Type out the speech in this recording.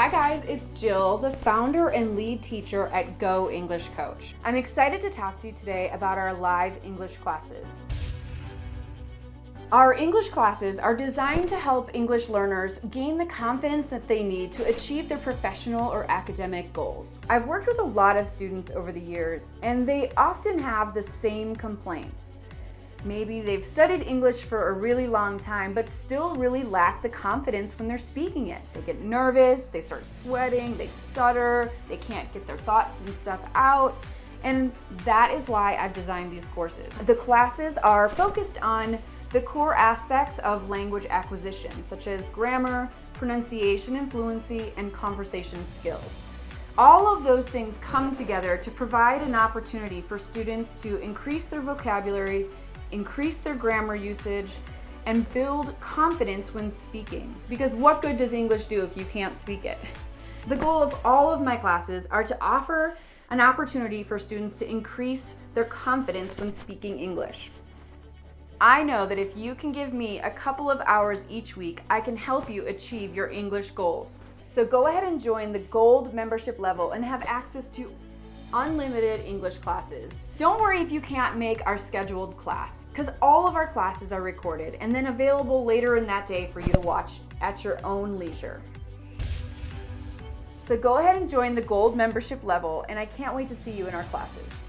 Hi guys, it's Jill, the founder and lead teacher at Go English Coach. I'm excited to talk to you today about our live English classes. Our English classes are designed to help English learners gain the confidence that they need to achieve their professional or academic goals. I've worked with a lot of students over the years, and they often have the same complaints. Maybe they've studied English for a really long time, but still really lack the confidence when they're speaking it. They get nervous, they start sweating, they stutter, they can't get their thoughts and stuff out. And that is why I've designed these courses. The classes are focused on the core aspects of language acquisition, such as grammar, pronunciation and fluency, and conversation skills. All of those things come together to provide an opportunity for students to increase their vocabulary increase their grammar usage, and build confidence when speaking. Because what good does English do if you can't speak it? The goal of all of my classes are to offer an opportunity for students to increase their confidence when speaking English. I know that if you can give me a couple of hours each week, I can help you achieve your English goals. So go ahead and join the gold membership level and have access to unlimited English classes. Don't worry if you can't make our scheduled class, because all of our classes are recorded and then available later in that day for you to watch at your own leisure. So go ahead and join the gold membership level and I can't wait to see you in our classes.